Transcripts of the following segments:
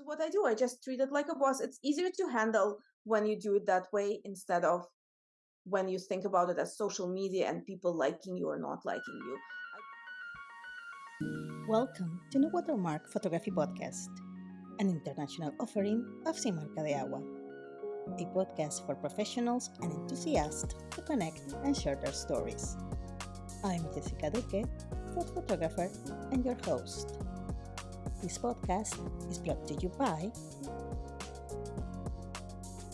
is what I do. I just treat it like a boss. It's easier to handle when you do it that way instead of when you think about it as social media and people liking you or not liking you. Welcome to No Watermark Photography Podcast, an international offering of Sin Marca de Agua, a podcast for professionals and enthusiasts to connect and share their stories. I'm Jessica Duque, food photographer and your host. This podcast is brought to you by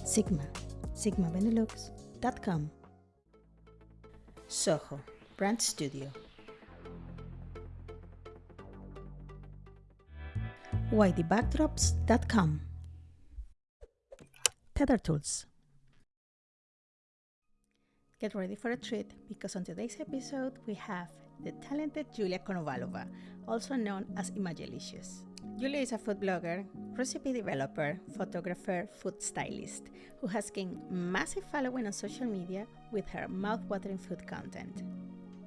Sigma, sigmabenelux.com, Soho, Brand Studio, YDBackdrops.com, Tether Tools. Get ready for a treat because on today's episode we have the talented Julia Konovalova, also known as Imagelicious. Julia is a food blogger, recipe developer, photographer, food stylist who has gained massive following on social media with her mouth-watering food content.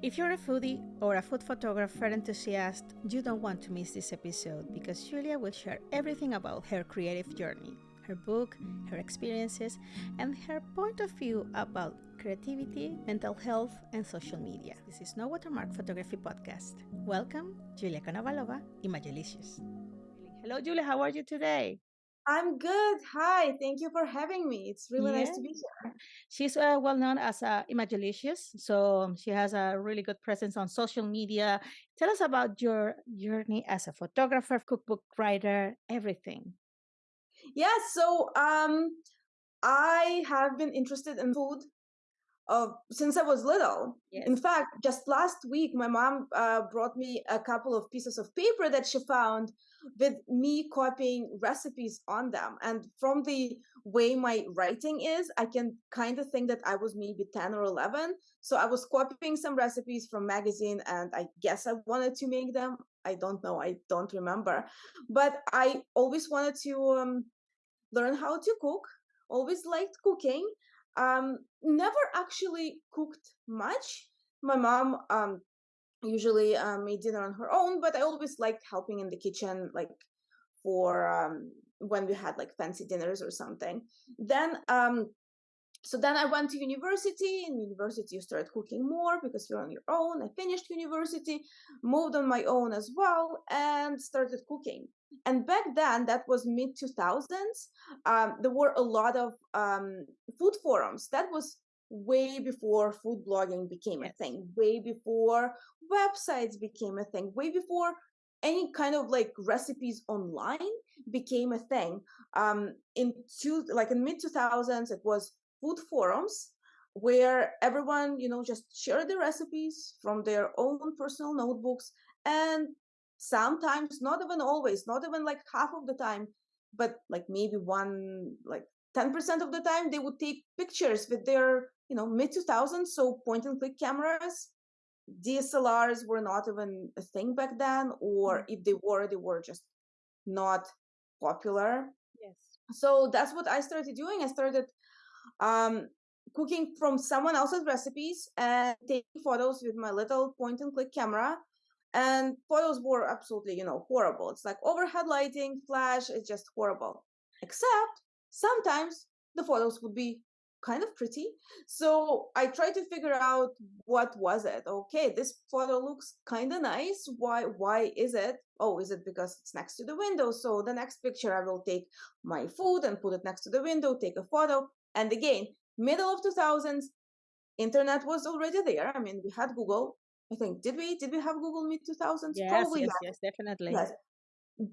If you're a foodie or a food photographer enthusiast, you don't want to miss this episode because Julia will share everything about her creative journey, her book, her experiences, and her point of view about creativity, mental health, and social media. This is No Watermark Photography Podcast. Welcome, Julia Konovalova, Imagelicious. Hello, Julia. How are you today? I'm good. Hi. Thank you for having me. It's really Yeah. nice to be here. She's uh, well known as uh, Imagelicious, so she has a really good presence on social media. Tell us about your journey as a photographer, cookbook writer, everything. Yeah, so um I have been interested in food uh, since I was little. In fact, just last week, my mom uh, brought me a couple of pieces of paper that she found with me copying recipes on them. And from the way my writing is, I can kind of think that I was maybe 10 or 11. So I was copying some recipes from magazine and I guess I wanted to make them. I don't know. I don't remember. But I always wanted to um, learn how to cook, always liked cooking um never actually cooked much. My mom um usually uh, made dinner on her own but i always liked helping in the kitchen like for um when we had like fancy dinners or something. Then um so then i went to university in university you start cooking more because you're on your own. I finished university moved on my own as well and started cooking and back then that was mid 2000s um, there were a lot of um, food forums. That was way before food blogging became a thing way before websites became a thing way before any kind of like recipes online became a thing. Um in two like in mid 2000s it was food forums where everyone you know just shared the recipes from their own personal notebooks and sometimes not even always not even like half of the time but like maybe one like 10% of the time they would take pictures with their you know mid 2000s so point and click cameras DSLRs were not even a thing back then, or Mm. if they were, they were just not popular. Yes. So that's what I started doing. I started um, cooking from someone else's recipes and taking photos with my little point and click camera. And photos were absolutely, you know, horrible. It's like overhead lighting, flash, it's just horrible. Except sometimes the photos would be kind of pretty. So I tried to figure out what was it. Okay, this photo looks kind of nice. Why why is it? Oh, is it because it's next to the window? So the next picture I will take my food and put it next to the window, take a photo. And again, middle of 2000s, internet was already there. I mean, we had Google. I think did we did we have Google mid 2000s? Yes, Probably yes, yes. yes, definitely. Yes.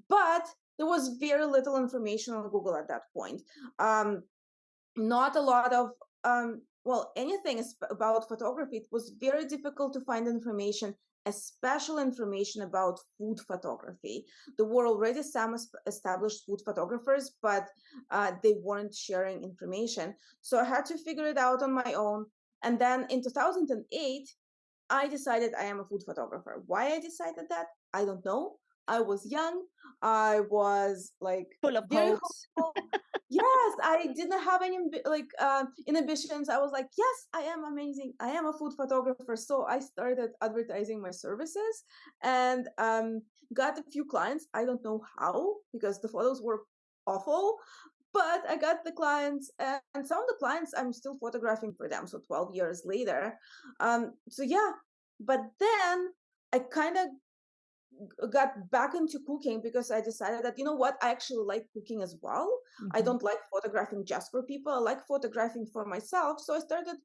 But there was very little information on Google at that point. Um, not a lot of um, well anything about photography. It was very difficult to find information, especially information about food photography. There were already some established food photographers, but uh, they weren't sharing information. So I had to figure it out on my own. And then in 2008, I decided I am a food photographer. Why I decided that, I don't know. I was young. I was like Full of hopes. yes, I didn't have any like uh, inhibitions. I was like, yes, I am amazing. I am a food photographer. So I started advertising my services, and um, got a few clients. I don't know how because the photos were awful, but I got the clients, and some of the clients I'm still photographing for them. So 12 years later. Um, so yeah, but then I kind of got back into cooking because I decided that you know what I actually like cooking as well. Mm-hmm. I don't like photographing just for people. I like photographing for myself. So I started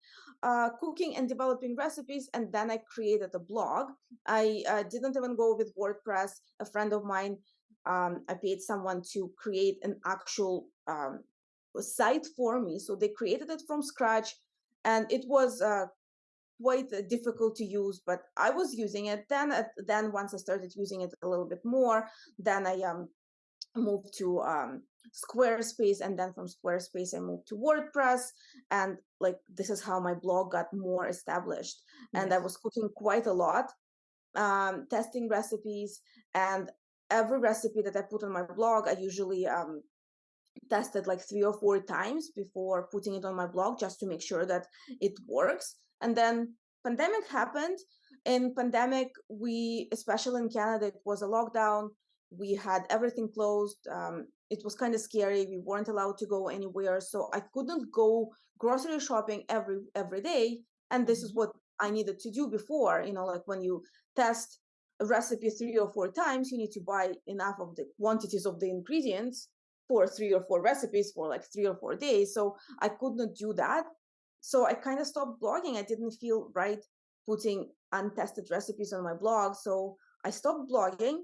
uh, cooking and developing recipes, and then I created a blog. I uh, didn't even go with WordPress. A friend of mine, um, I paid someone to create an actual um, site for me. So they created it from scratch, and it was uh, quite uh, difficult to use, but I was using it. Then, then once I started using it a little bit more, then I um moved to um Squarespace, and then from Squarespace I moved to WordPress, and like this is how my blog got more established. Yes. And I was cooking quite a lot, um, testing recipes, and every recipe that I put on my blog, I usually um tested like three or four times before putting it on my blog just to make sure that it works. And then pandemic happened. In pandemic we especially in canada it was a lockdown. We had everything closed. Um, it was kind of scary. We weren't allowed to go anywhere. So i couldn't go grocery shopping every every day. And this is mm-hmm. what i needed to do before you know like when you test recipe three or four times you need to buy enough of the quantities of the ingredients for three or four recipes for like three or four days so i couldn't do that so I kind of stopped blogging. I didn't feel right putting untested recipes on my blog. So I stopped blogging,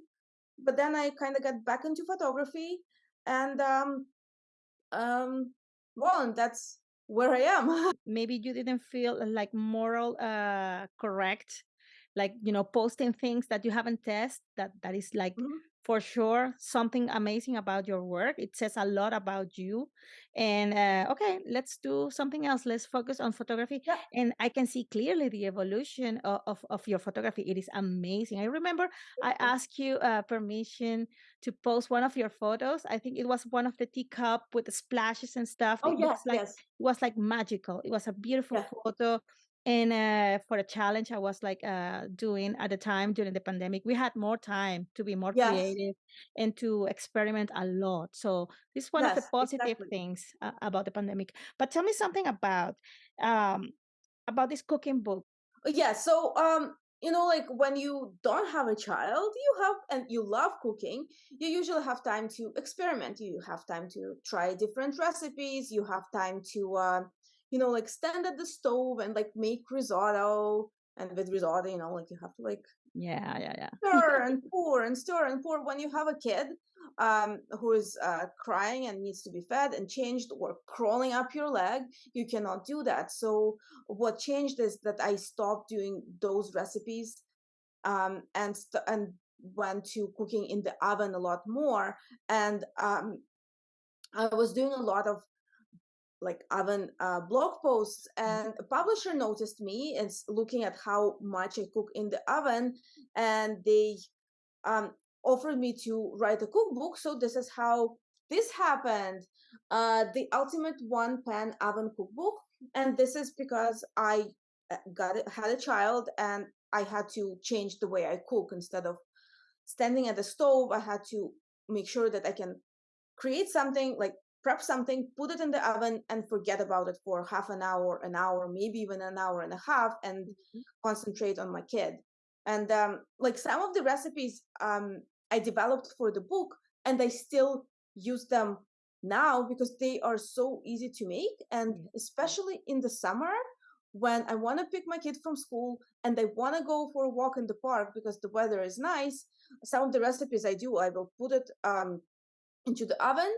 but then I kind of got back into photography and um um well and that's where I am. Maybe you didn't feel like moral uh correct like you know posting things that you haven't tested that that is like mm-hmm for sure something amazing about your work. It says a lot about you. And uh, okay, let's do something else. Let's focus on photography. Yeah. And I can see clearly the evolution of, of, of your photography. It is amazing. I remember I asked you uh, permission to post one of your photos. I think it was one of the teacup with the splashes and stuff. Oh, it yes, like, yes. It was like magical. It was a beautiful yeah. photo and uh, for a challenge i was like uh, doing at the time during the pandemic we had more time to be more yes. creative and to experiment a lot so this is one yes, of the positive exactly. things uh, about the pandemic but tell me something about um, about this cooking book uh, yeah so um you know like when you don't have a child you have and you love cooking you usually have time to experiment you have time to try different recipes you have time to uh, you know, like stand at the stove and like make risotto. And with risotto, you know, like you have to like yeah, yeah, yeah. stir and pour and stir and pour. When you have a kid um, who is uh, crying and needs to be fed and changed or crawling up your leg, you cannot do that. So what changed is that I stopped doing those recipes um, and st- and went to cooking in the oven a lot more. And um, I was doing a lot of like oven uh, blog posts mm-hmm. and a publisher noticed me and looking at how much i cook in the oven and they um, offered me to write a cookbook so this is how this happened uh, the ultimate one pan oven cookbook and this is because i uh, got it, had a child and i had to change the way i cook instead of standing at the stove i had to make sure that i can create something like prep something, put it in the oven, and forget about it for half an hour, an hour, maybe even an hour and a half, and mm-hmm. concentrate on my kid. And um, like some of the recipes um, I developed for the book, and I still use them now because they are so easy to make. And especially in the summer, when I want to pick my kid from school and I want to go for a walk in the park because the weather is nice, some of the recipes I do, I will put it um, into the oven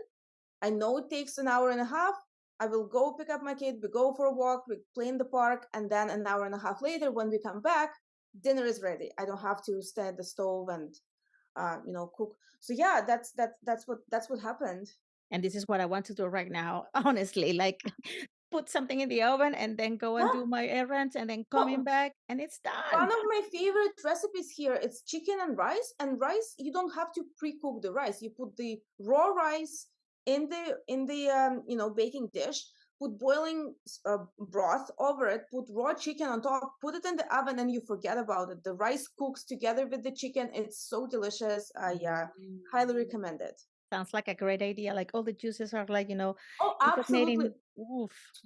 I know it takes an hour and a half. I will go pick up my kid, we go for a walk, we play in the park, and then an hour and a half later, when we come back, dinner is ready. I don't have to stay at the stove and uh, you know cook. So yeah, that's that's that's what that's what happened. And this is what I want to do right now, honestly. Like put something in the oven and then go and do my errands and then coming back and it's done. One of my favorite recipes here is chicken and rice. And rice, you don't have to pre-cook the rice. You put the raw rice in the in the um, you know baking dish put boiling uh, broth over it, put raw chicken on top, put it in the oven, and you forget about it. The rice cooks together with the chicken. It's so delicious. I uh, highly mm. recommend it. Sounds like a great idea. Like all the juices are like, you know, oh, absolutely.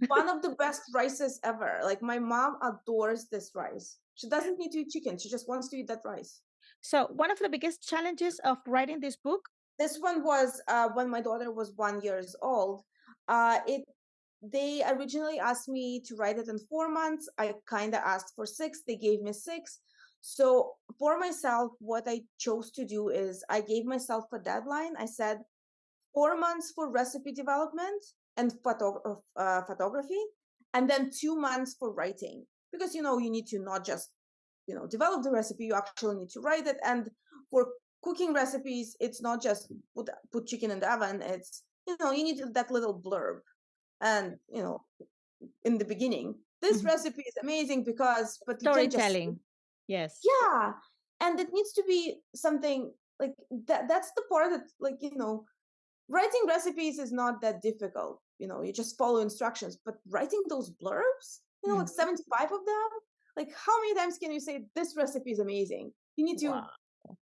One of the best rices ever. Like my mom adores this rice. She doesn't need to eat chicken. She just wants to eat that rice. So one of the biggest challenges of writing this book. This one was uh, when my daughter was one years old. Uh, it they originally asked me to write it in four months. I kind of asked for six. They gave me six. So for myself, what I chose to do is I gave myself a deadline. I said four months for recipe development and photo- uh, photography, and then two months for writing. Because you know you need to not just you know develop the recipe, you actually need to write it. And for cooking recipes, it's not just put put chicken in the oven. It's you know you need that little blurb, and you know in the beginning this mm-hmm. recipe is amazing because but storytelling Yes. Yeah. And it needs to be something like that that's the part that like, you know, writing recipes is not that difficult. You know, you just follow instructions, but writing those blurbs, you know, mm. like 75 of them, like how many times can you say this recipe is amazing? You need to wow.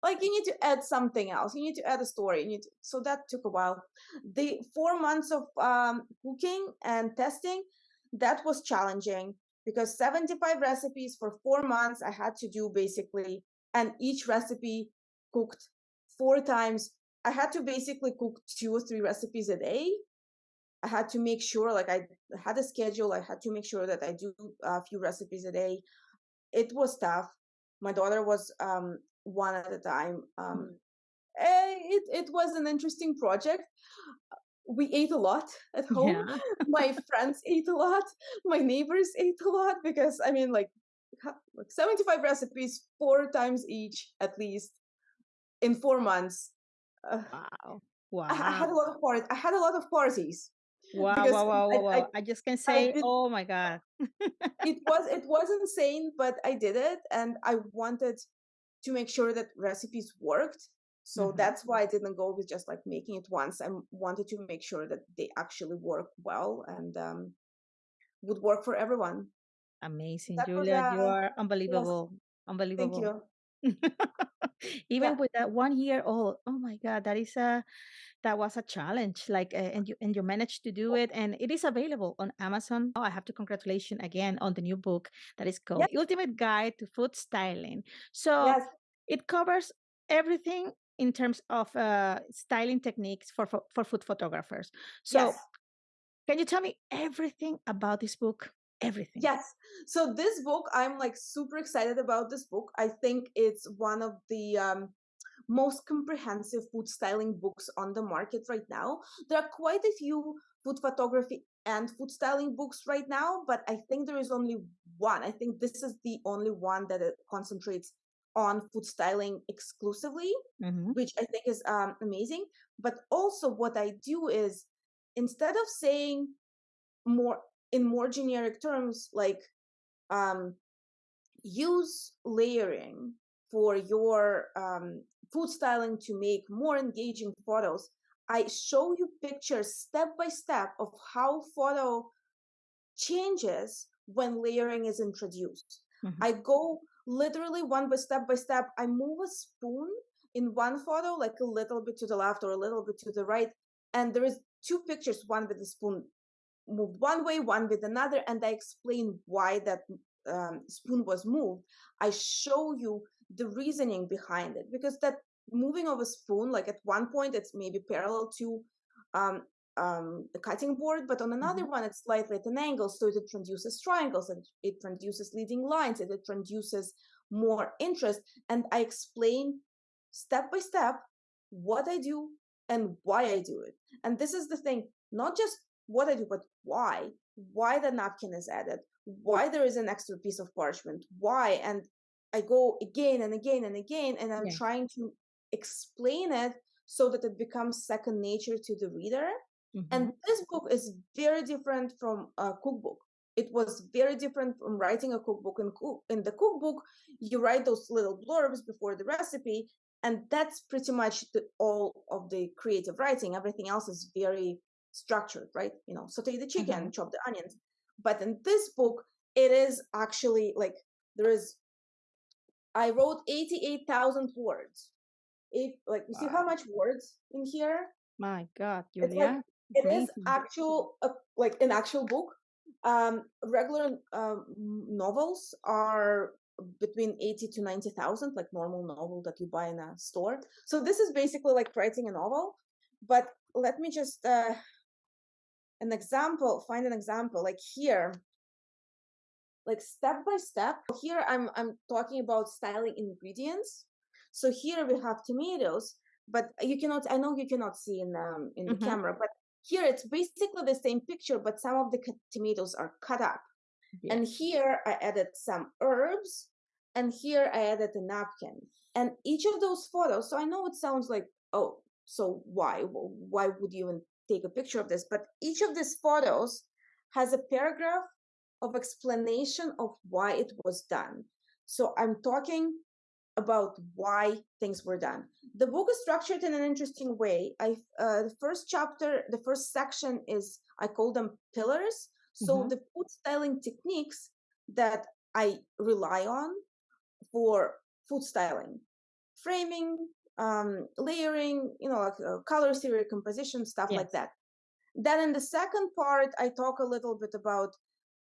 Like you need to add something else. You need to add a story. You need to, so that took a while. The 4 months of um cooking and testing that was challenging because 75 recipes for four months I had to do basically, and each recipe cooked four times. I had to basically cook two or three recipes a day. I had to make sure, like, I had a schedule. I had to make sure that I do a few recipes a day. It was tough. My daughter was um, one at a time. Um, eh, it it was an interesting project we ate a lot at home. Yeah. my friends ate a lot. My neighbors ate a lot because I mean, like, like 75 recipes, four times each at least in four months. Uh, wow. Wow. I, I, had a lot of parties. I had a lot of parties. Wow, wow, wow, wow, I, I, I, just can say, did, oh my God. it was it was insane, but I did it and I wanted to make sure that recipes worked so mm-hmm. that's why I didn't go with just like making it once. I wanted to make sure that they actually work well and um, would work for everyone. Amazing, that Julia. Was, uh, you are unbelievable. Yes. Unbelievable. Thank you. Even yeah. with that one year old, oh my God, that is a that was a challenge. Like, uh, and you and you managed to do it, and it is available on Amazon. Oh, I have to congratulate you again on the new book that is called yes. Ultimate Guide to Food Styling. So yes. it covers everything in terms of uh, styling techniques for, for, for food photographers. So, yes. can you tell me everything about this book? Everything. Yes. So this book, I'm like super excited about this book. I think it's one of the um, most comprehensive food styling books on the market right now. There are quite a few food photography and food styling books right now, but I think there is only one. I think this is the only one that concentrates on food styling exclusively, mm-hmm. which I think is um, amazing. But also, what I do is instead of saying more in more generic terms, like um, use layering for your um, food styling to make more engaging photos. I show you pictures step by step of how photo changes when layering is introduced. Mm-hmm. I go literally one by step by step i move a spoon in one photo like a little bit to the left or a little bit to the right and there is two pictures one with the spoon moved one way one with another and i explain why that um, spoon was moved i show you the reasoning behind it because that moving of a spoon like at one point it's maybe parallel to um, um, the cutting board, but on another mm-hmm. one, it's slightly at an angle. So it produces triangles and it produces leading lines and it produces more interest. And I explain step by step what I do and why I do it. And this is the thing, not just what I do, but why. Why the napkin is added, why there is an extra piece of parchment, why. And I go again and again and again, and I'm yeah. trying to explain it so that it becomes second nature to the reader Mm-hmm. And this book is very different from a cookbook. It was very different from writing a cookbook. In, cook, in the cookbook, you write those little blurbs before the recipe, and that's pretty much the, all of the creative writing. Everything else is very structured, right? You know, saute the chicken, mm-hmm. chop the onions. But in this book, it is actually like there is. I wrote eighty-eight thousand words. If like you wow. see how much words in here? My God, Julia. It's like, it is actual uh, like an actual book. Um, regular um, novels are between 80 to 90,000 like normal novel that you buy in a store. So this is basically like writing a novel, but let me just uh an example, find an example like here like step by step. Here I'm I'm talking about styling ingredients. So here we have tomatoes, but you cannot I know you cannot see in um in the mm-hmm. camera, but here it's basically the same picture, but some of the tomatoes are cut up. And here I added some herbs, and here I added a napkin. And each of those photos, so I know it sounds like, oh, so why? Why would you even take a picture of this? But each of these photos has a paragraph of explanation of why it was done. So I'm talking about why things were done. The book is structured in an interesting way. I uh, the first chapter, the first section is I call them pillars. So mm-hmm. the food styling techniques that I rely on for food styling, framing, um, layering, you know, like uh, color theory, composition, stuff yes. like that. Then in the second part, I talk a little bit about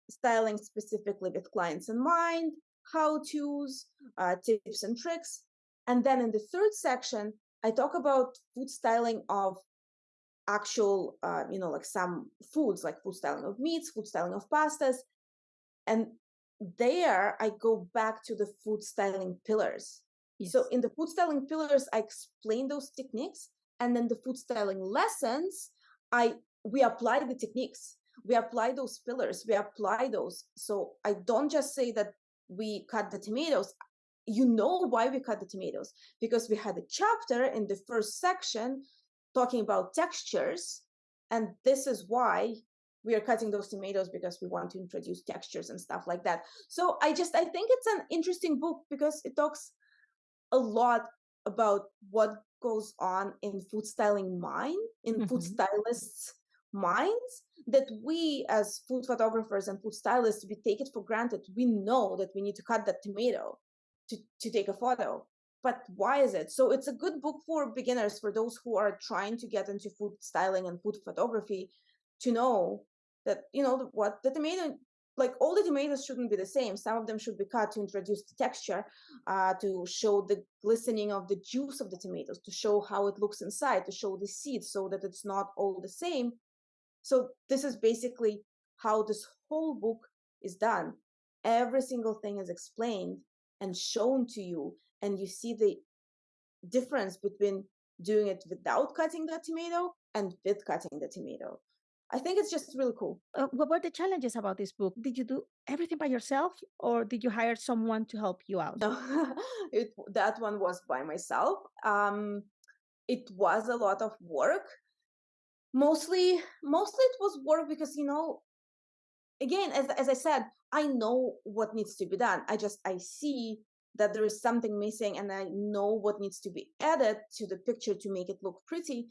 styling specifically with clients in mind, how to's, uh, tips and tricks. And then in the third section, I talk about food styling of actual, uh, you know, like some foods, like food styling of meats, food styling of pastas. And there I go back to the food styling pillars. Yes. So in the food styling pillars, I explain those techniques. And then the food styling lessons, I we apply the techniques. We apply those pillars. We apply those. So I don't just say that we cut the tomatoes. You know why we cut the tomatoes because we had a chapter in the first section talking about textures, and this is why we are cutting those tomatoes because we want to introduce textures and stuff like that. So I just I think it's an interesting book because it talks a lot about what goes on in food styling mind, in mm-hmm. food stylists' minds that we as food photographers and food stylists we take it for granted. We know that we need to cut that tomato to, to take a photo. But why is it? So it's a good book for beginners, for those who are trying to get into food styling and food photography to know that you know what the tomato like all the tomatoes shouldn't be the same. Some of them should be cut to introduce the texture uh, to show the glistening of the juice of the tomatoes to show how it looks inside to show the seeds so that it's not all the same. So this is basically how this whole book is done. Every single thing is explained and shown to you and you see the difference between doing it without cutting the tomato and with cutting the tomato I think it's just really cool. Uh, what were the challenges about this book? Did you do everything by yourself or did you hire someone to help you out? No, it, that one was by myself. Um, it was a lot of work. Mostly, mostly it was work because, you know, again, as, as I said, I know what needs to be done. I just, I see that there is something missing and I know what needs to be added to the picture to make it look pretty.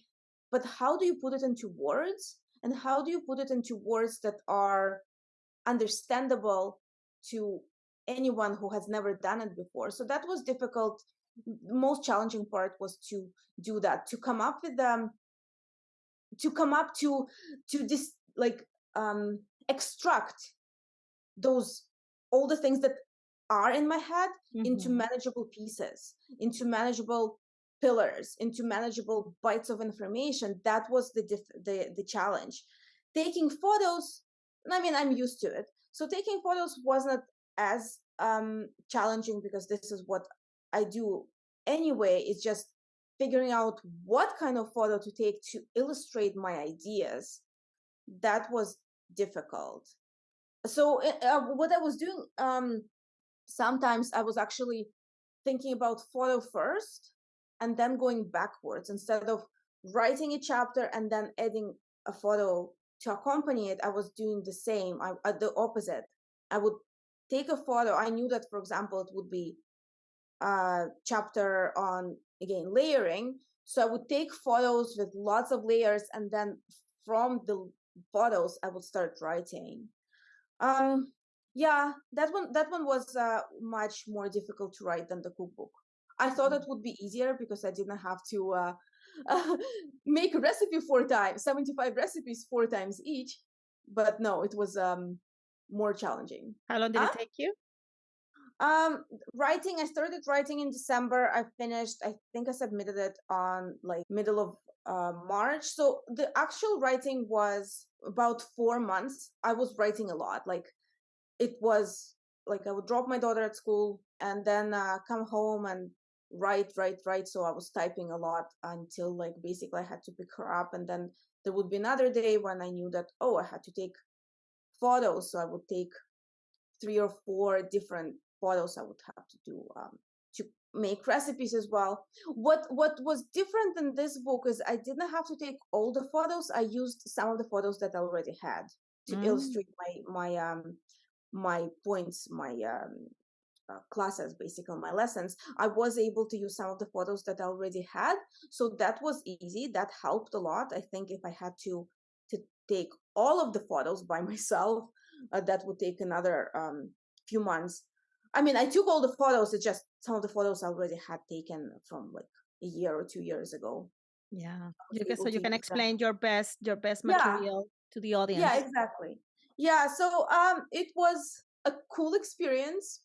But how do you put it into words? And how do you put it into words that are understandable to anyone who has never done it before so that was difficult the most challenging part was to do that to come up with them to come up to to this like um extract those all the things that are in my head mm-hmm. into manageable pieces into manageable pillars into manageable bites of information that was the the the challenge. Taking photos i mean i'm used to it. So taking photos wasn't as um challenging because this is what i do anyway it's just figuring out what kind of photo to take to illustrate my ideas. That was difficult. So eh, uh, what i was doing um sometimes i was actually thinking about photo first and then going backwards. Instead of writing a chapter and then adding a photo to accompany it i was doing the same. I, uh, the opposite. I would take a photo. I knew that for example it would be a chapter on again layering. So i would take photos with lots of layers and then from the photos I would start writing. Um, yeah, that one that one was uh, much more difficult to write than the cookbook. I thought it would be easier because I didn't have to uh, uh, make a recipe four times, 75 recipes four times each. But no, it was um, more challenging. How long did huh? it take you? Um, writing, I started writing in December. I finished, I think I submitted it on like middle of uh, March. So the actual writing was about four months. I was writing a lot. Like it was like I would drop my daughter at school and then uh, come home and write, write, write. So I was typing a lot until like basically I had to pick her up. And then there would be another day when I knew that, oh, I had to take photos. So I would take three or four different photos I would have to do um, to make recipes as well. What what was different in this book is I didn't have to take all the photos. I used some of the photos that I already had to mm. illustrate my my um my points, my um uh, classes, basically on my lessons, I was able to use some of the photos that I already had. So that was easy. That helped a lot. I think if I had to to take all of the photos by myself, uh, that would take another um, few months. I mean, I took all the photos. It's just some of the photos I already had taken from like a year or two years ago. Yeah, you can, so you can explain your best your best material yeah. to the audience. Yeah, exactly. Yeah, so um, it was a cool experience.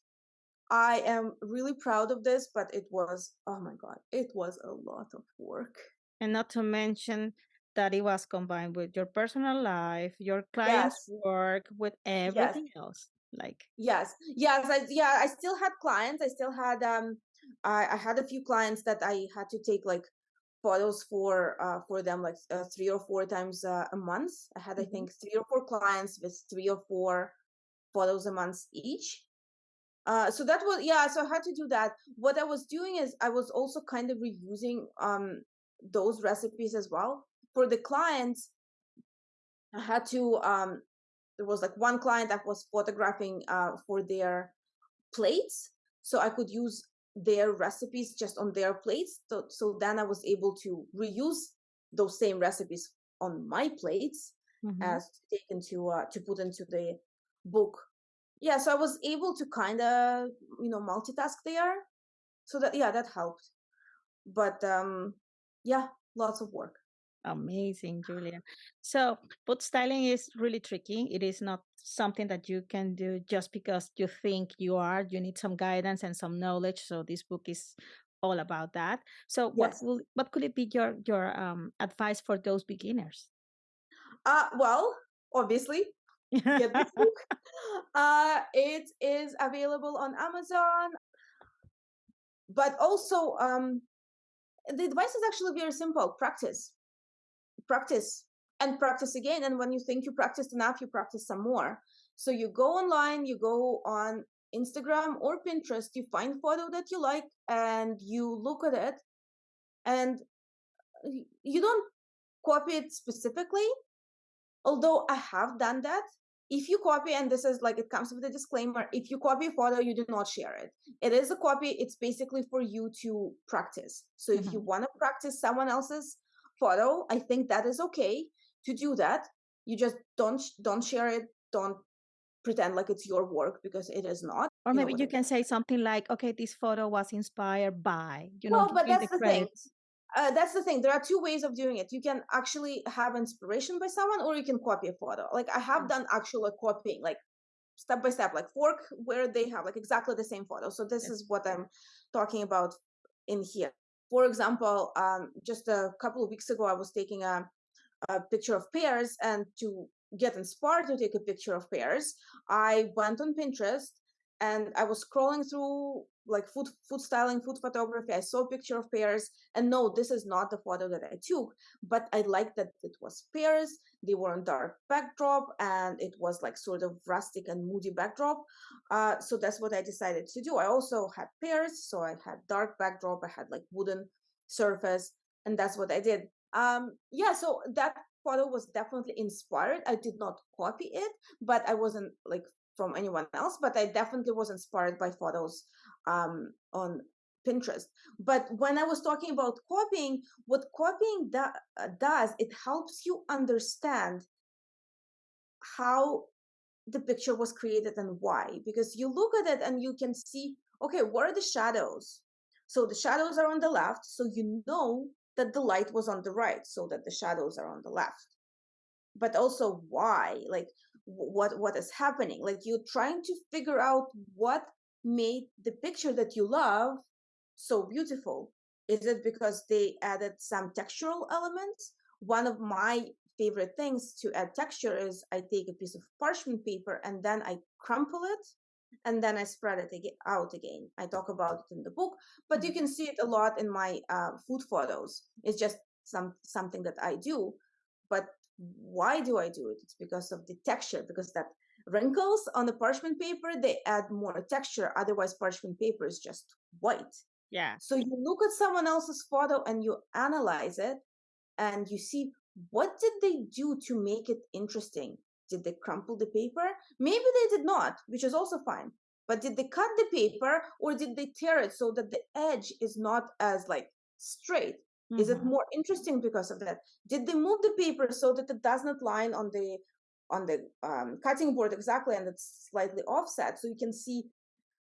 I am really proud of this, but it was oh my god, it was a lot of work. And not to mention that it was combined with your personal life, your clients' yes. work, with everything yes. else like yes yes I, yeah i still had clients i still had um I, I had a few clients that i had to take like photos for uh for them like uh, three or four times uh, a month i had mm-hmm. i think three or four clients with three or four photos a month each uh so that was yeah so i had to do that. What i was doing is i was also kind of reusing um those recipes as well. For the clients i had to um there was like one client that was photographing uh, for their plates so i could use their recipes just on their plates so, so then i was able to reuse those same recipes on my plates mm-hmm. as taken to uh, to put into the book yeah so i was able to kind of you know multitask there so that yeah that helped but um yeah lots of work Amazing, Julia. So, food styling is really tricky. It is not something that you can do just because you think you are. You need some guidance and some knowledge. So, this book is all about that. So, what will what could it be your your um, advice for those beginners? Uh, well, obviously, get this book. Uh, it is available on Amazon, but also um, the advice is actually very simple: practice practice and practice again. And when you think you practiced enough, you practice some more. So you go online, you go on Instagram or Pinterest, you find photo that you like and you look at it and you don't copy it specifically. Although I have done that. If you copy, and this is like it comes with a disclaimer, if you copy a photo, you do not share it. It is a copy, it's basically for you to practice. So mm-hmm. if you mm-hmm. want to practice someone else's photo i think that is okay to do that you just don't don't share it don't pretend like it's your work because it is not or maybe you, you can say something like okay this photo was inspired by you know well, but that's the, the thing uh, that's the thing there are two ways of doing it you can actually have inspiration by someone or you can copy a photo like i have done actual copying like step by step like fork where they have like exactly the same photo so this yes. is what i'm talking about in here for example, um, just a couple of weeks ago, I was taking a, a picture of pears, and to get inspired to take a picture of pears, I went on Pinterest and I was scrolling through like food food styling, food photography. I saw a picture of pears, and no, this is not the photo that I took, but I liked that it was pears. They were on dark backdrop, and it was like sort of rustic and moody backdrop. Uh, so that's what I decided to do. I also had pears, so I had dark backdrop. I had like wooden surface, and that's what I did. Um, yeah, so that photo was definitely inspired. I did not copy it, but I wasn't like from anyone else, but I definitely was inspired by photos um, on Pinterest. But when I was talking about copying, what copying do, uh, does, it helps you understand how the picture was created and why. Because you look at it and you can see, okay, where are the shadows? So the shadows are on the left, so you know that the light was on the right, so that the shadows are on the left. But also why, like what what is happening? Like you're trying to figure out what made the picture that you love so beautiful? Is it because they added some textural elements? One of my favorite things to add texture is I take a piece of parchment paper and then I crumple it and then I spread it out again. I talk about it in the book, but you mm-hmm. can see it a lot in my uh, food photos. It's just some something that I do. But why do I do it? It's because of the texture, because that wrinkles on the parchment paper they add more texture. Otherwise, parchment paper is just white. Yeah. So you look at someone else's photo and you analyze it and you see what did they do to make it interesting? Did they crumple the paper? Maybe they did not, which is also fine. But did they cut the paper or did they tear it so that the edge is not as like straight? Mm-hmm. Is it mm-hmm. more interesting because of that? Did they move the paper so that it does not line on the on the um, cutting board exactly and it's slightly offset so you can see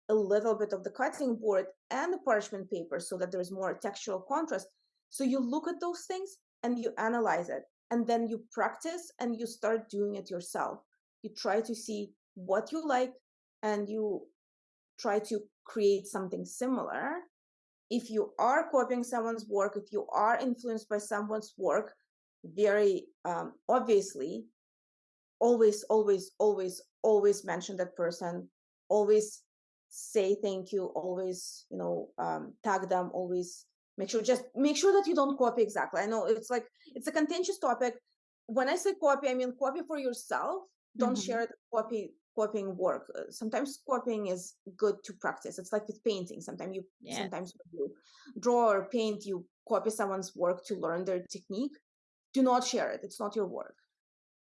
a little bit of the cutting board and the parchment paper so that there's more textural contrast. So you look at those things and you analyze it and then you practice and you start doing it yourself. You try to see what you like and you try to create something similar. If you are copying someone's work, if you are influenced by someone's work, very um, obviously, always, always, always, always mention that person. Always say thank you always you know um, tag them always make sure just make sure that you don't copy exactly i know it's like it's a contentious topic when i say copy i mean copy for yourself don't mm-hmm. share the copy copying work uh, sometimes copying is good to practice it's like with painting sometimes you yeah. sometimes you draw or paint you copy someone's work to learn their technique do not share it it's not your work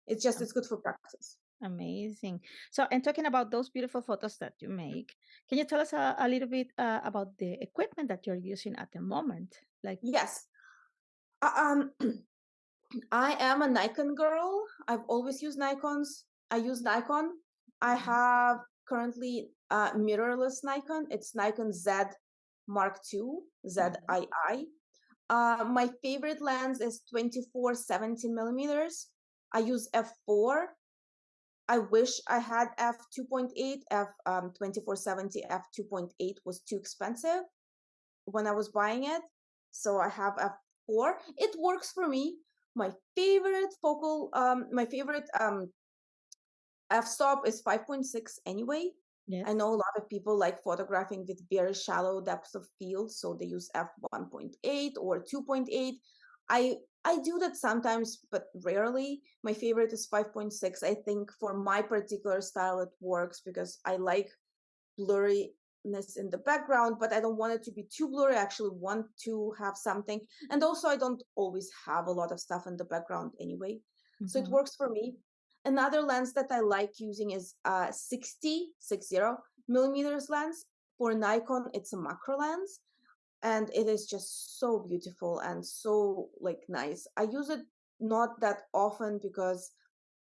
it's just it's good for practice Amazing. So, and talking about those beautiful photos that you make, can you tell us a, a little bit uh, about the equipment that you're using at the moment? Like, yes, uh, um, I am a Nikon girl. I've always used Nikons. I use Nikon. I have currently a mirrorless Nikon. It's Nikon Z Mark II, ZII. Mm-hmm. Uh, my favorite lens is 24 70 millimeters. I use f4 I wish I had f 2.8. F um, 2470 f 2.8 was too expensive when I was buying it, so I have f4. It works for me. My favorite focal, um, my favorite um, f-stop is 5.6 anyway. Yes. I know a lot of people like photographing with very shallow depths of field, so they use f 1.8 or 2.8. I I do that sometimes, but rarely. My favorite is 5.6. I think for my particular style, it works because I like blurriness in the background, but I don't want it to be too blurry. I actually want to have something. And also, I don't always have a lot of stuff in the background anyway. Mm-hmm. So it mm-hmm. works for me. Another lens that I like using is uh, 60, 60 millimeters lens. For Nikon, it's a macro lens and it is just so beautiful and so like nice i use it not that often because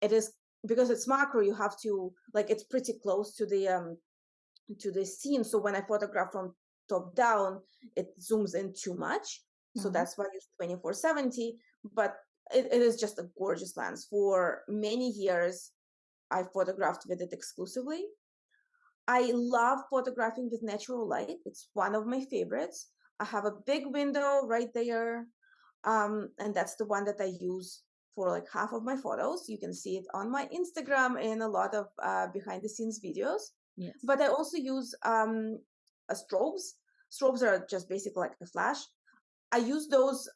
it is because it's macro you have to like it's pretty close to the um to the scene so when i photograph from top down it zooms in too much so mm-hmm. that's why i use 2470 but it, it is just a gorgeous lens for many years i photographed with it exclusively I love photographing with natural light. It's one of my favorites. I have a big window right there. Um, and that's the one that I use for like half of my photos. You can see it on my Instagram in a lot of uh, behind the scenes videos. Yes. But I also use um, strobes. Strobes are just basically like a flash. I use those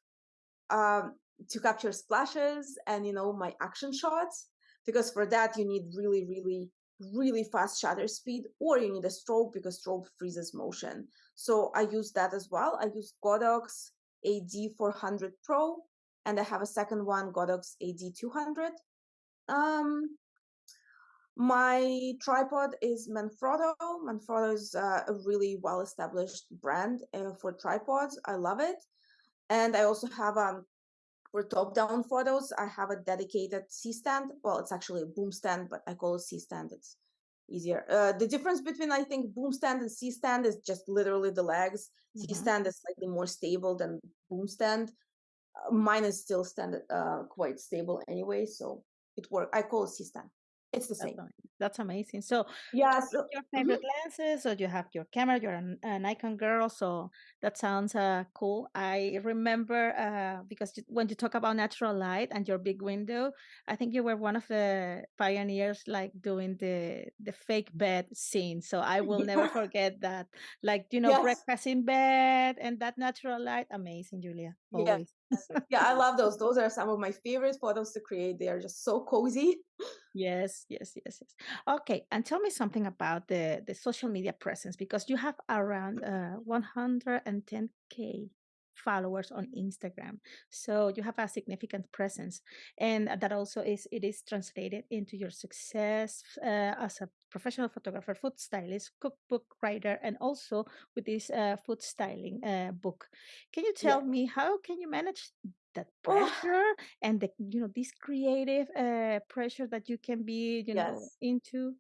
um, to capture splashes and you know my action shots because for that you need really really really fast shutter speed or you need a strobe because strobe freezes motion. So I use that as well. I use Godox AD400 Pro and I have a second one, Godox AD200. Um, My tripod is Manfrotto. Manfrotto is uh, a really well established brand uh, for tripods. I love it. And I also have um for top down photos, I have a dedicated C stand. Well, it's actually a boom stand, but I call it C stand. It's easier. Uh, the difference between I think boom stand and C stand is just literally the legs. Mm-hmm. C stand is slightly more stable than boom stand. Uh, mine is still stand uh, quite stable anyway, so it works. I call it C stand. It's the same. That's amazing. So, yeah, so, your favorite mm-hmm. lenses, or you have your camera. You're an, a Nikon girl, so that sounds uh, cool. I remember uh, because when you talk about natural light and your big window, I think you were one of the pioneers, like doing the the fake bed scene. So I will yeah. never forget that. Like you know, yes. breakfast in bed and that natural light. Amazing, Julia. Always. Yeah. yeah, I love those. Those are some of my favorite photos to create. They are just so cozy. Yes, yes, yes, yes. Okay, and tell me something about the the social media presence because you have around uh, 110k followers on Instagram. So you have a significant presence, and that also is it is translated into your success uh, as a professional photographer, food stylist, cookbook writer, and also with this uh, food styling uh, book. Can you tell yeah. me how can you manage that pressure and the you know this creative uh, pressure that you can be you yes. know into?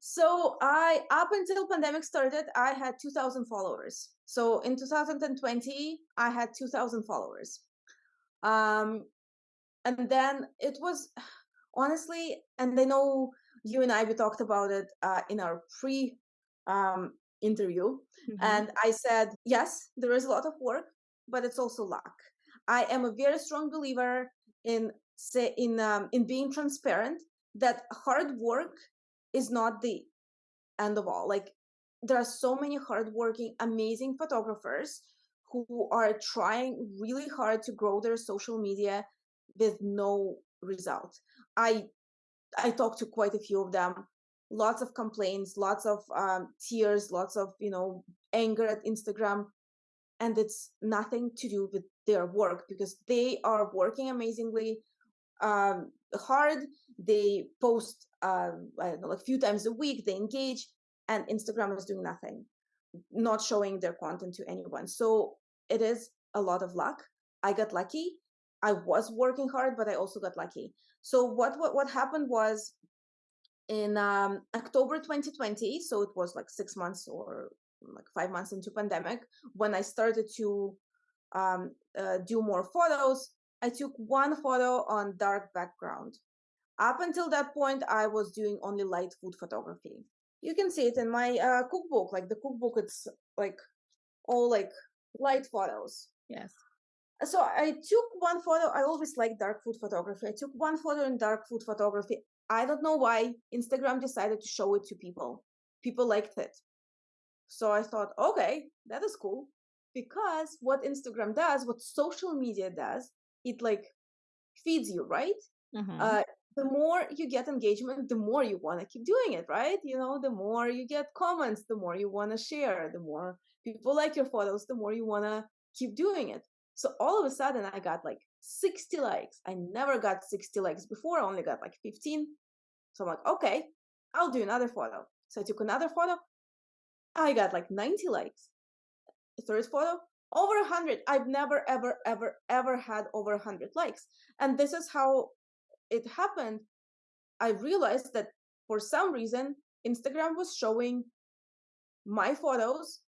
So I up until pandemic started, I had 2000 followers. So in 2020, I had 2000 followers. Um and then it was honestly and I know you and I we talked about it uh, in our pre um interview mm-hmm. and I said, yes, there is a lot of work, but it's also luck. I am a very strong believer in say in um, in being transparent that hard work is not the end of all. Like there are so many hardworking, amazing photographers who are trying really hard to grow their social media with no result. I I talked to quite a few of them. Lots of complaints, lots of um, tears, lots of you know anger at Instagram, and it's nothing to do with their work because they are working amazingly um, hard. They post um, I don't know, like a few times a week. They engage, and Instagram is doing nothing, not showing their content to anyone. So it is a lot of luck. I got lucky. I was working hard, but I also got lucky. So what what what happened was in um, October 2020. So it was like six months or like five months into pandemic when I started to um, uh, do more photos. I took one photo on dark background. Up until that point, I was doing only light food photography. You can see it in my uh, cookbook. Like the cookbook, it's like all like light photos. Yes. So I took one photo. I always like dark food photography. I took one photo in dark food photography. I don't know why Instagram decided to show it to people. People liked it. So I thought, okay, that is cool. Because what Instagram does, what social media does, it like feeds you, right? Mm-hmm. Uh, the more you get engagement, the more you want to keep doing it, right? You know, the more you get comments, the more you want to share, the more people like your photos, the more you want to keep doing it. So all of a sudden, I got like 60 likes. I never got 60 likes before. I only got like 15. So I'm like, okay, I'll do another photo. So I took another photo. I got like 90 likes. Third photo, over 100. I've never, ever, ever, ever had over 100 likes. And this is how it happened. I realized that for some reason, Instagram was showing my photos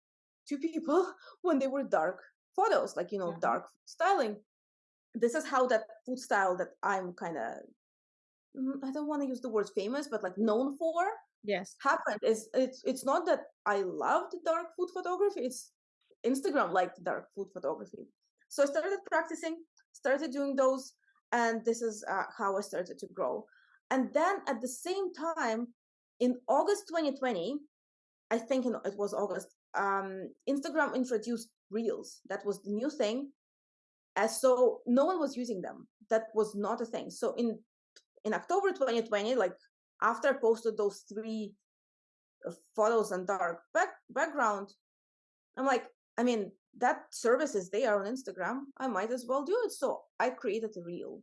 to people when they were dark photos, like, you know, mm-hmm. dark styling. This is how that food style that I'm kind of, mm, I don't want to use the word famous, but like known for yes happened is it's it's not that i loved dark food photography it's instagram liked dark food photography so i started practicing started doing those and this is uh, how i started to grow and then at the same time in august 2020 i think in, it was august um, instagram introduced reels that was the new thing as so no one was using them that was not a thing so in in october 2020 like after I posted those three uh, photos and dark back, background, I'm like, I mean, that service is there on Instagram. I might as well do it. So I created a reel.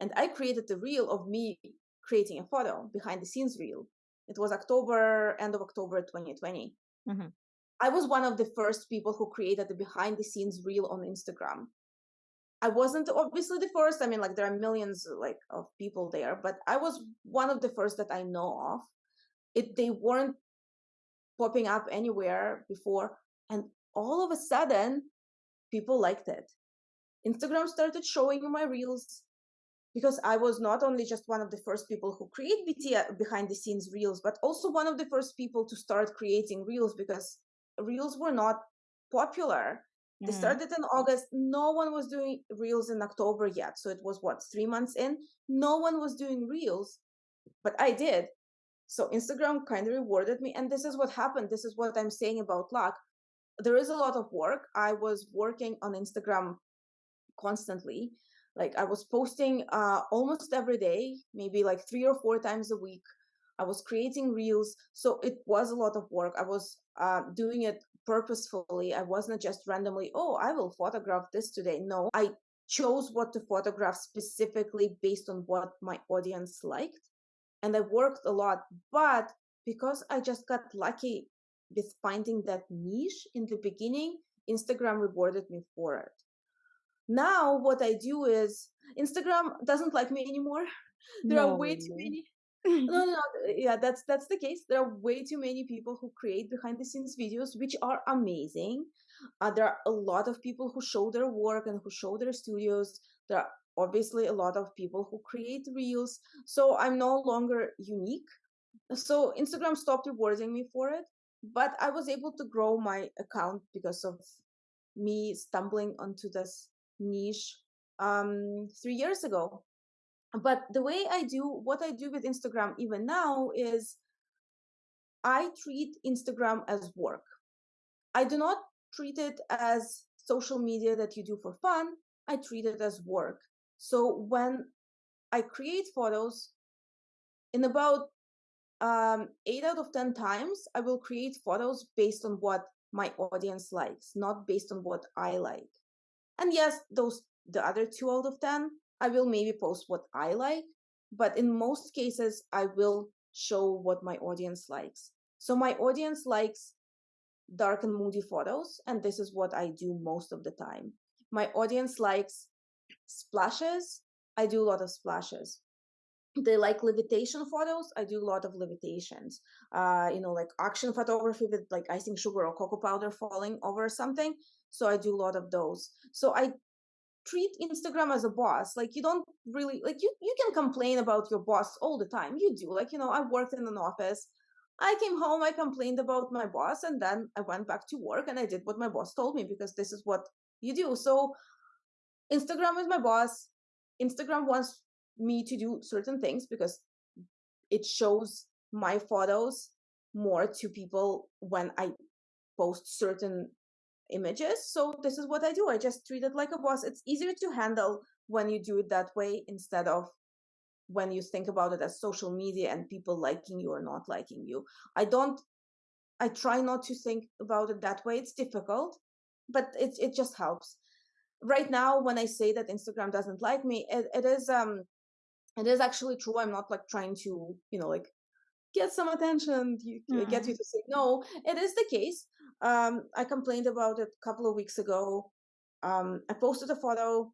And I created a reel of me creating a photo behind the scenes reel. It was October, end of October 2020. Mm-hmm. I was one of the first people who created the behind the scenes reel on Instagram. I wasn't obviously the first. I mean, like there are millions like of people there, but I was one of the first that I know of. It they weren't popping up anywhere before, and all of a sudden, people liked it. Instagram started showing my reels because I was not only just one of the first people who create BT uh, behind the scenes reels, but also one of the first people to start creating reels because reels were not popular they mm-hmm. started in August. No one was doing reels in October yet. So it was what, three months in? No one was doing reels, but I did. So Instagram kind of rewarded me. And this is what happened. This is what I'm saying about luck. There is a lot of work. I was working on Instagram constantly. Like I was posting uh, almost every day, maybe like three or four times a week. I was creating reels. So it was a lot of work. I was uh, doing it purposefully. I wasn't just randomly, oh, I will photograph this today. No, I chose what to photograph specifically based on what my audience liked. And I worked a lot. But because I just got lucky with finding that niche in the beginning, Instagram rewarded me for it. Now, what I do is Instagram doesn't like me anymore. There no, are way too many no, no, yeah, that's that's the case. There are way too many people who create behind the scenes videos, which are amazing. Uh, there are a lot of people who show their work and who show their studios. There are obviously a lot of people who create reels. So I'm no longer unique. So Instagram stopped rewarding me for it, but I was able to grow my account because of me stumbling onto this niche um, three years ago. But the way i do what i do with instagram even now is i treat instagram as work. I do not treat it as social media that you do for fun. I treat it as work. So when i create photos in about um, eight out of ten times i will create photos based on what my audience likes not based on what i like and yes those the other two out of ten I will maybe post what I like, but in most cases, I will show what my audience likes. So my audience likes dark and moody photos, and this is what I do most of the time. My audience likes splashes. I do a lot of splashes. They like levitation photos. I do a lot of levitations. Uh, you know, like action photography with like icing sugar or cocoa powder falling over something. So I do a lot of those. So I treat Instagram as a boss. Like you don't really like you you can complain about your boss all the time. You do. Like, you know, I worked in an office. I came home, I complained about my boss, and then I went back to work and I did what my boss told me because this is what you do. So Instagram is my boss. Instagram wants me to do certain things because it shows my photos more to people when I post certain images. So this is what I do. I just treat it like a boss. It's easier to handle when you do it that way instead of when you think about it as social media and people liking you or not liking you. I don't I try not to think about it that way. It's difficult, but it it just helps. Right now, when I say that Instagram doesn't like me, it, it is um it is actually true. I'm not like trying to, you know, like get some attention, you, mm-hmm. get you to say no. It is the case. Um, I complained about it a couple of weeks ago. Um, I posted a photo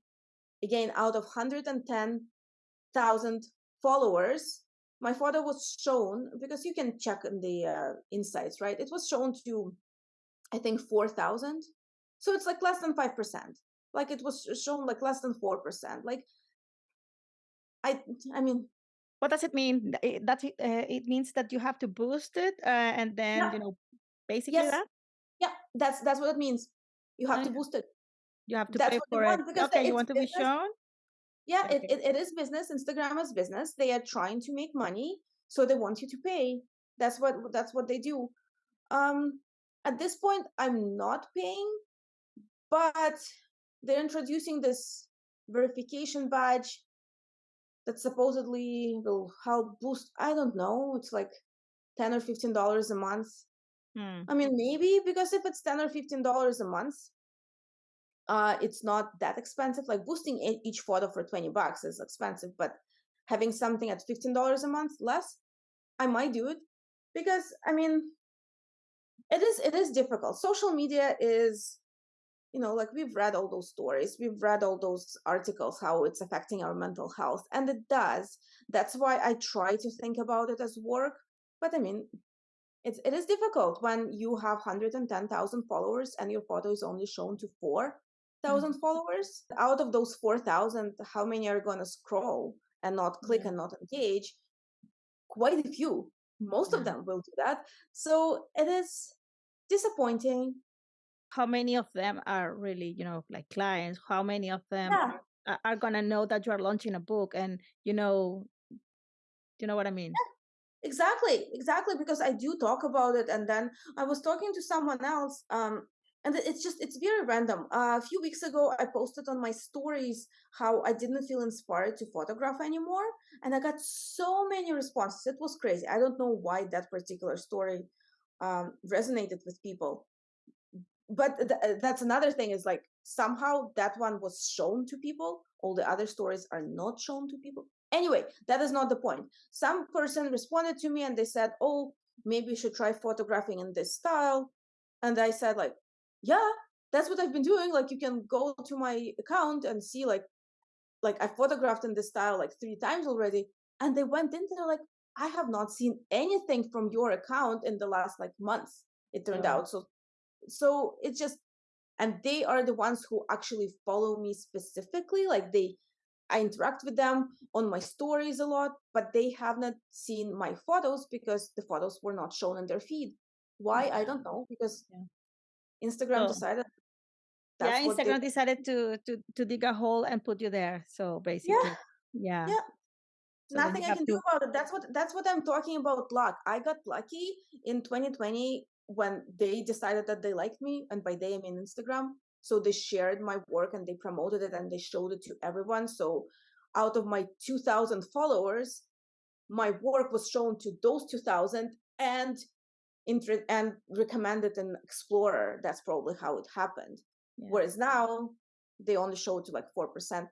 again out of 110,000 followers. My photo was shown because you can check in the uh, insights, right? It was shown to, I think, 4,000. So it's like less than 5%. Like it was shown like less than 4%. Like, I, I mean, what does it mean? That it, uh, it means that you have to boost it, uh, and then yeah. you know, basically yes. that. Yeah, that's that's what it means. You have to boost it. You have to that's pay for it. Okay, you want to business. be shown. Yeah, okay. it, it, it is business. Instagram is business. They are trying to make money, so they want you to pay. That's what that's what they do. Um, at this point, I'm not paying, but they're introducing this verification badge that supposedly will help boost. I don't know. It's like ten or fifteen dollars a month Hmm. I mean, maybe because if it's ten or fifteen dollars a month, uh, it's not that expensive. Like boosting each photo for twenty bucks is expensive, but having something at $15 a month less, I might do it because I mean it is it is difficult. Social media is you know like we've read all those stories we've read all those articles how it's affecting our mental health and it does that's why i try to think about it as work but i mean it's it is difficult when you have 110,000 followers and your photo is only shown to 4,000 mm-hmm. followers out of those 4,000 how many are going to scroll and not click yeah. and not engage quite a few most yeah. of them will do that so it is disappointing how many of them are really you know like clients how many of them yeah. are, are going to know that you are launching a book and you know do you know what i mean? Yeah, exactly exactly because i do talk about it and then i was talking to someone else um and it's just it's very random. Uh, a few weeks ago i posted on my stories how i didn't feel inspired to photograph anymore and i got so many responses. It was crazy. I don't know why that particular story um, resonated with people but th- uh, that's another thing is like somehow that one was shown to people all the other stories are not shown to people. Anyway that is not the point. Some person responded to me and they said oh maybe you should try photographing in this style. And i said like yeah that's what i've been doing like you can go to my account and see like like i photographed in this style like three times already. And they went in there like i have not seen anything from your account in the last like months it turned out. So so it's just and they are the ones who actually follow me specifically like they i interact with them on my stories a lot but they have not seen my photos because the photos were not shown in their feed. Why? I don't know because yeah. instagram oh. decided yeah instagram they... decided to to to dig a hole and put you there so basically. Yeah. Yeah, yeah. So nothing i can to... do about it. That's what that's what i'm talking about luck. I got lucky in 2020 when they decided that they liked me, and by they I mean Instagram, so they shared my work and they promoted it and they showed it to everyone. So out of my 2,000 followers, my work was shown to those 2,000 and and recommended in Explorer. That's probably how it happened. Yeah. Whereas now they only show to like four percent.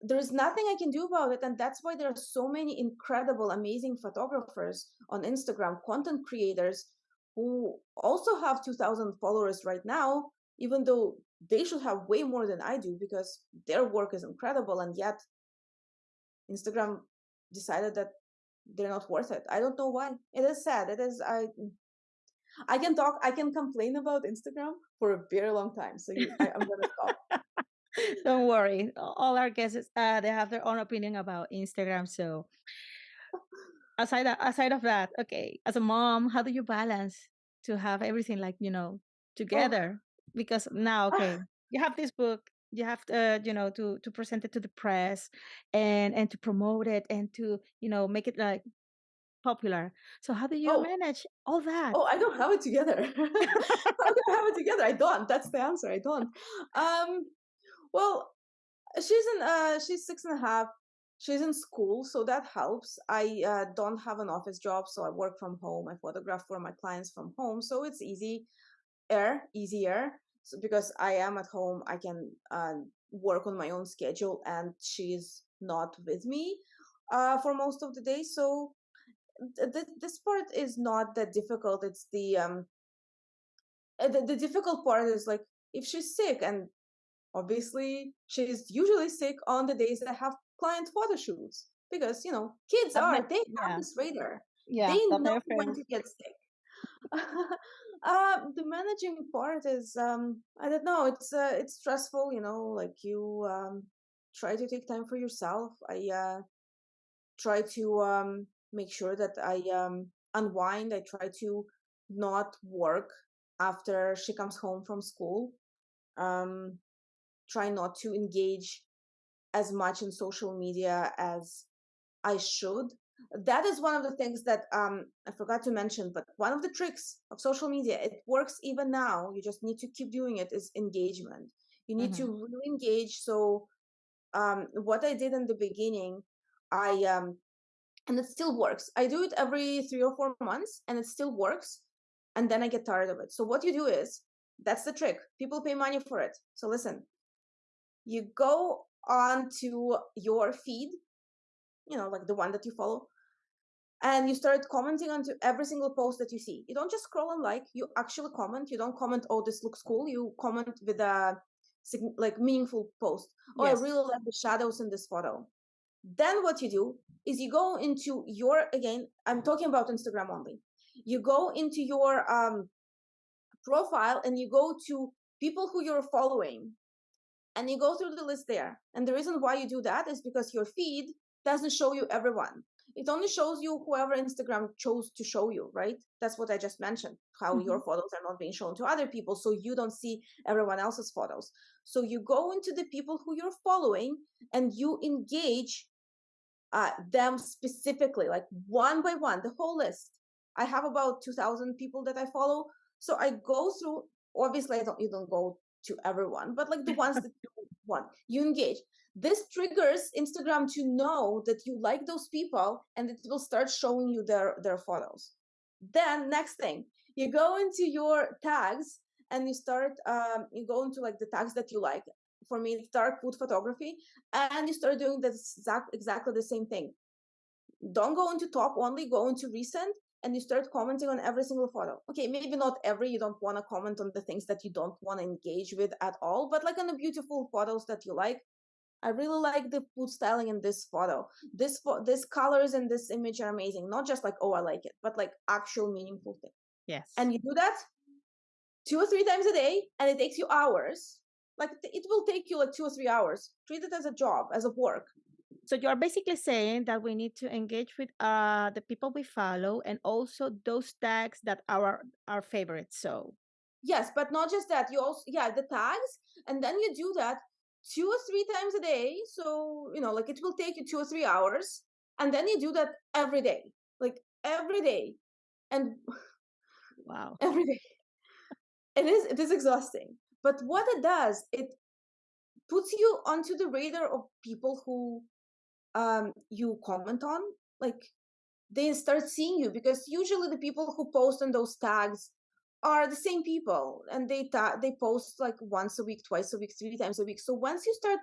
There's nothing I can do about it, and that's why there are so many incredible, amazing photographers on Instagram, content creators who also have 2000 followers right now even though they should have way more than i do because their work is incredible and yet instagram decided that they're not worth it. I don't know why. It is sad. It is i i can talk i can complain about instagram for a very long time so you, I, am gonna stop. Don't worry. All our guests uh, they have their own opinion about instagram so aside aside of that, okay, as a mom, how do you balance to have everything like you know oh. together? Oh. Because now, okay, you have this book, you have to, uh, you know, to to present it to the press and and to promote it and to you know make it like popular. So how do you oh. manage all that? Oh, I don't have it together. I don't have it together. I don't. That's the answer. I don't. Um, well, she's in. Uh, she's six and a half she's in school so that helps. I uh, don't have an office job so i work from home i photograph for my clients from home so it's easy air easier so because i am at home i can uh, work on my own schedule and she's not with me uh, for most of the day so th- th- this part is not that difficult it's the um uh, the, the difficult part is like if she's sick and obviously she's usually sick on the days that have client photo shoots because you know kids are they have this radar. Yeah they know when to get sick. Uh, the managing part is um i don't know it's uh, it's stressful you know like you um try to take time for yourself. I uh try to um make sure that i um unwind. I try to not work after she comes home from school. Um try not to engage as much in social media as I should. That is one of the things that um, I forgot to mention, but one of the tricks of social media, it works even now. You just need to keep doing it, is engagement. You need mm-hmm. to really engage. So, um, what I did in the beginning, I, um, and it still works. I do it every three or four months and it still works. And then I get tired of it. So, what you do is, that's the trick. People pay money for it. So, listen, you go onto your feed you know, like the one that you follow, and you start commenting onto every single post that you see. You don't just scroll and like, you actually comment. You don't comment, oh, this looks cool. You comment with a like meaningful post. Oh, yes. I really like the shadows in this photo. Then what you do is you go into your again, I'm talking about Instagram only. You go into your um profile and you go to people who you're following and you go through the list there. And the reason why you do that is because your feed doesn't show you everyone. It only shows you whoever Instagram chose to show you, right? That's what I just mentioned, how mm-hmm. your photos are not being shown to other people. So you don't see everyone else's photos. So you go into the people who you're following and you engage uh, them specifically, like one by one, the whole list. I have about 2,000 people that I follow. So I go through, obviously, I don't, you don't go to everyone, but like the ones that you want, you engage. This triggers Instagram to know that you like those people and it will start showing you their, their photos. Then, next thing, you go into your tags and you start, um, you go into like the tags that you like. For me, it's dark food photography, and you start doing this exact, exactly the same thing. Don't go into top only, go into recent, and you start commenting on every single photo. Okay, maybe not every, you don't want to comment on the things that you don't want to engage with at all, but like on the beautiful photos that you like. I really like the food styling in this photo. This fo- this colors in this image are amazing. Not just like oh I like it, but like actual meaningful thing. Yes. And you do that two or three times a day, and it takes you hours. Like it will take you like two or three hours. Treat it as a job, as a work. So you're basically saying that we need to engage with uh, the people we follow and also those tags that are our, our favorites. So yes, but not just that. You also yeah the tags, and then you do that two or three times a day. So you know, like it will take you two or three hours, and then you do that every day, like every day, and wow, every day. It is it is exhausting, but what it does, it puts you onto the radar of people who um, you comment on like they start seeing you because usually the people who post on those tags are the same people and they ta- they post like once a week twice a week three times a week. So once you start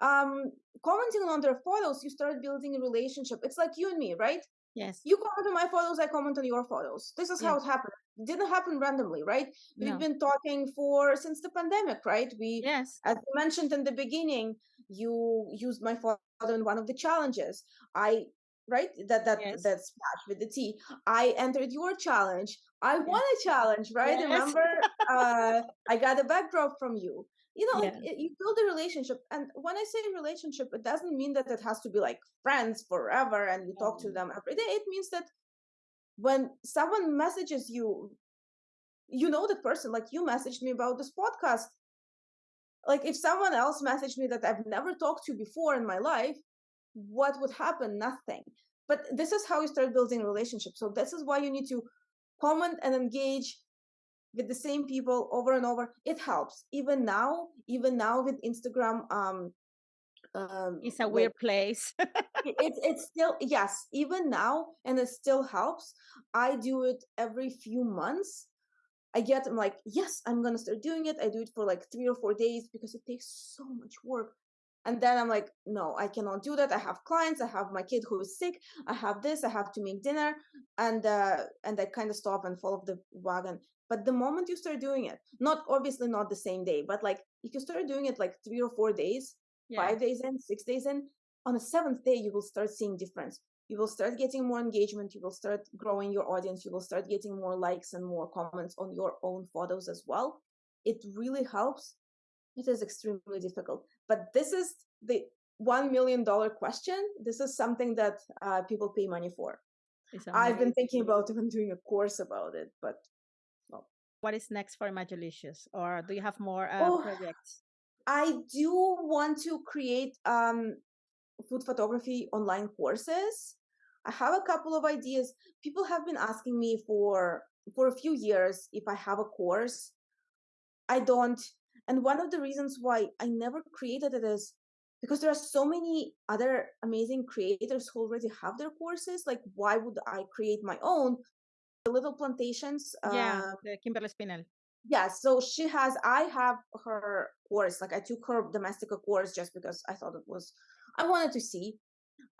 um commenting on their photos you start building a relationship. It's like you and me right yes. You comment on my photos i comment on your photos. This is yeah. how it happened. It didn't happen randomly right? We've no. been talking for since the pandemic right? We yes. as mentioned in the beginning you used my photo in one of the challenges. I right? That that yes. that splash with the t. I entered your challenge. I yes. won a challenge right? Yes. remember uh i got a backdrop from you you know like it, you build a relationship and when i say relationship it doesn't mean that it has to be like friends forever and you talk to mm-hmm. them every day it means that when someone messages you you know that person like you messaged me about this podcast like if someone else messaged me that I've never talked to before in my life, what would happen? Nothing. But this is how you start building relationships. So this is why you need to comment and engage with the same people over and over. It helps. Even now, even now with Instagram, um, um it's a weird place it's it's still yes even now and it still helps i do it every few months I get I'm like, yes, I'm gonna start doing it. I do it for like three or four days because it takes so much work. And then I'm like, no, I cannot do that. I have clients, I have my kid who is sick, I have this, I have to make dinner, and uh, and I kind of stop and fall off the wagon. But the moment you start doing it, not obviously not the same day, but like if you start doing it like three or four days, yeah. five days in, six days in, on the seventh day you will start seeing difference. You will start getting more engagement. You will start growing your audience. You will start getting more likes and more comments on your own photos as well. It really helps. It is extremely difficult but this is the one million dollar question this is something that uh, people pay money for i've been thinking about even doing a course about it but well. what is next for Imagelicious or do you have more uh, oh, projects i do want to create um, food photography online courses I have a couple of ideas. People have been asking me for for a few years if I have a course. I don't. And one of the reasons why I never created it is because there are so many other amazing creators who already have their courses. Like, why would I create my own? The Little Plantations. Yeah, uh, the Kimberly Espinel. Yeah, so she has. I have her course. Like, I took her Domestika course just because I thought it was. I wanted to see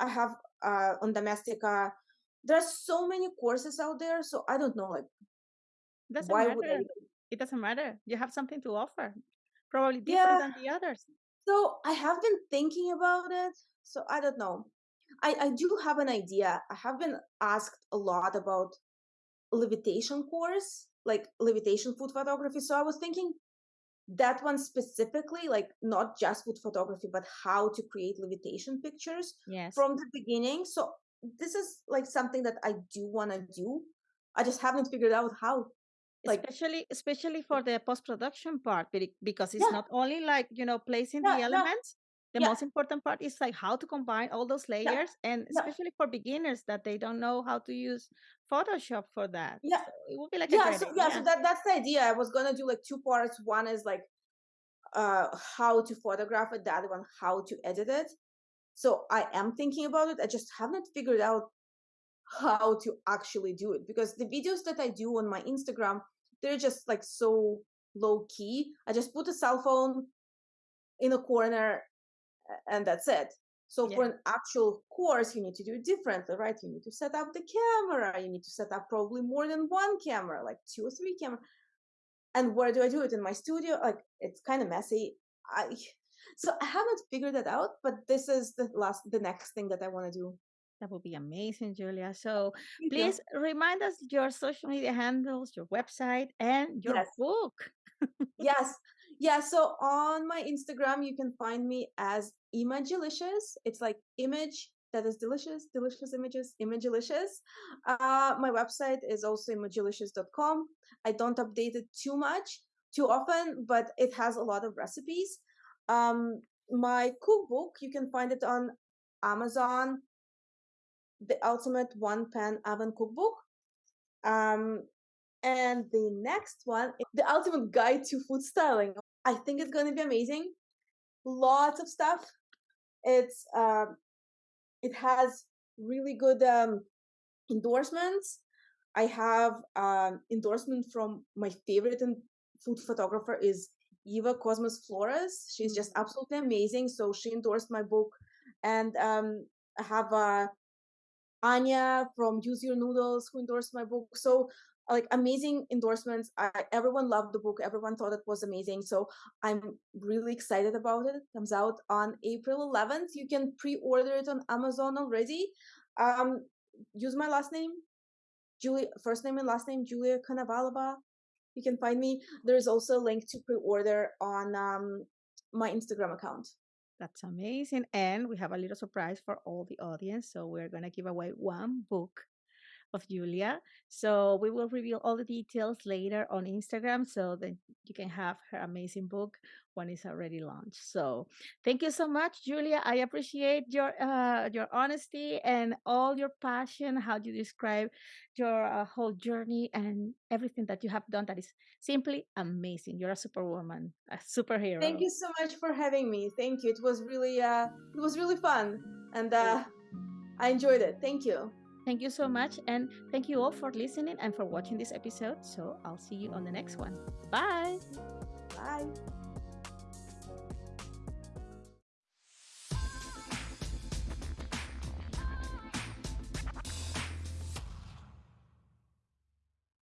I have uh, on There are so many courses out there, so I don't know. Like, doesn't why matter. would I? It doesn't matter. You have something to offer, probably different yeah. than the others. So I have been thinking about it. So I don't know. I, I do have an idea. I have been asked a lot about levitation course, like levitation food photography. So I was thinking that one specifically, like not just food photography, but how to create levitation pictures yes. from the beginning. So this is like something that I do want to do. I just haven't figured out how. Like, especially especially for the post production part because it's yeah. not only like you know placing yeah, the elements the most important part is like how to combine all those layers and especially for beginners that they don't know how to use photoshop for that yeah. so it would be like yeah so, yeah so that that's the idea. I was gonna do like two parts. One is like uh how to photograph it the other one how to edit it. So i am thinking about it. I just haven't figured out how to actually do it because the videos that i do on my instagram they're just like so low key i just put a cell phone in a corner and that's it. So yeah. for an actual course, you need to do it differently, right? You need to set up the camera. You need to set up probably more than one camera, like two or three camera. And where do I do it in my studio? Like it's kind of messy. I so I haven't figured that out, but this is the last, the next thing that I want to do. That would be amazing, Julia. So Thank please you. remind us your social media handles, your website, and your yes. book. yes. Yeah. So on my Instagram, you can find me as Imagelicious. It's like image that is delicious, delicious images, Imagelicious. Uh, my website is also imagelicious.com. I don't update it too much, too often, but it has a lot of recipes. Um, my cookbook, you can find it on Amazon, the ultimate one pan oven cookbook. Um, and the next one, the ultimate guide to food styling. I think it's going to be amazing. Lots of stuff. It's um, it has really good um, endorsements. I have um, endorsement from my favorite food photographer is Eva Kosmas Flores. She's just mm-hmm. absolutely amazing. So she endorsed my book, and um, I have uh, Anya from Use Your Noodles who endorsed my book. So like amazing endorsements. I, everyone loved the book. Everyone thought it was amazing. So I'm really excited about it. it comes out on April 11th. You can pre-order it on Amazon already. Um, use my last name, Julia, first name and last name, Julia Konovalova. You can find me. There's also a link to pre-order on um, my Instagram account. That's amazing. And we have a little surprise for all the audience. So we're going to give away one book of Julia. So we will reveal all the details later on Instagram so that you can have her amazing book when it's already launched. So thank you so much, Julia. I appreciate your uh, your honesty and all your passion, how you describe your uh, whole journey and everything that you have done. That is simply amazing. You're a superwoman, a superhero. Thank you so much for having me. Thank you. It was really uh, it was really fun, and uh, I enjoyed it. Thank you. Thank you so much. And thank you all for listening and for watching this episode. So I'll see you on the next one. Bye. Bye.